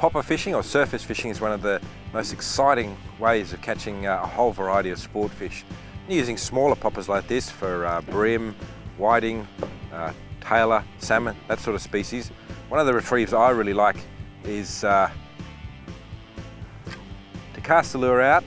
Popper fishing or surface fishing is one of the most exciting ways of catching uh, a whole variety of sport fish. Using smaller poppers like this for uh, whiting, uh, tailor, salmon, that sort of species. One of the retrieves I really like is uh, to cast the lure out,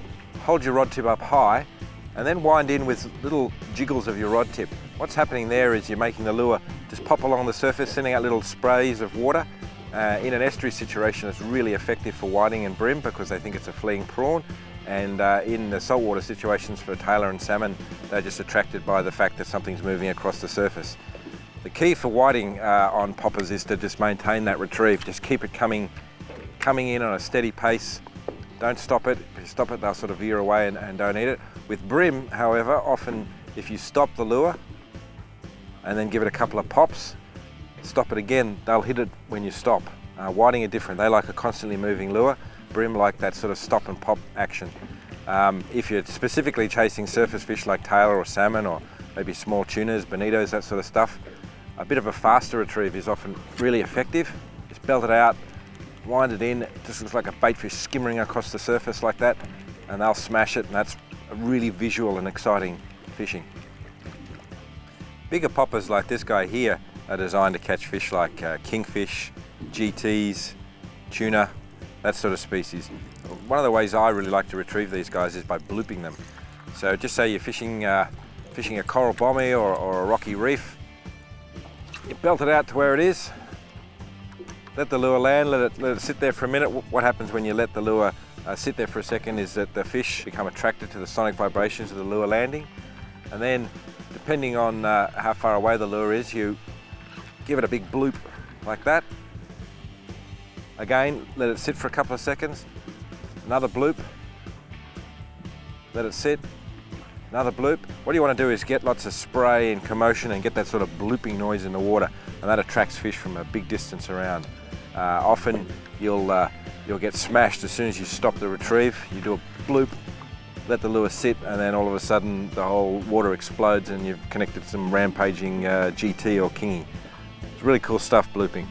hold your rod tip up high, and then wind in with little jiggles of your rod tip. What's happening there is you're making the lure just pop along the surface, sending out little sprays of water. Uh, in an estuary situation, it's really effective for whiting and bream because they think it's a fleeing prawn. And uh, in the saltwater situations for tailor and salmon, they're just attracted by the fact that something's moving across the surface. The key for whiting uh, on poppers is to just maintain that retrieve. Just keep it coming, coming in on a steady pace. Don't stop it. If you stop it, they'll sort of veer away and, and don't eat it. With bream, however, often if you stop the lure and then give it a couple of pops, stop it again, they'll hit it when you stop. Uh, whiting are different. They like a constantly moving lure. Bream like that sort of stop and pop action. Um, if you're specifically chasing surface fish like tailor or salmon or maybe small tunas, bonitos, that sort of stuff, a bit of a faster retrieve is often really effective. Just belt it out, wind it in, it just looks like a bait fish skimming across the surface like that, and they'll smash it, and that's really visual and exciting fishing. Bigger poppers like this guy here are designed to catch fish like uh, kingfish, GTs, tuna, that sort of species. One of the ways I really like to retrieve these guys is by blooping them. So just say you're fishing, uh, fishing a coral bommy or, or a rocky reef, you belt it out to where it is, let the lure land, let it, let it sit there for a minute. What happens when you let the lure uh, sit there for a second is that the fish become attracted to the sonic vibrations of the lure landing. And then, depending on uh, how far away the lure is, you give it a big bloop like that. Again, let it sit for a couple of seconds. Another bloop. Let it sit. Another bloop. What you want to do is get lots of spray and commotion and get that sort of blooping noise in the water and that attracts fish from a big distance around. Uh, often you'll, uh, you'll get smashed as soon as you stop the retrieve. You do a bloop, let the lure sit and then all of a sudden the whole water explodes and you've connected some rampaging uh, GT or kingy. Really cool stuff blooping.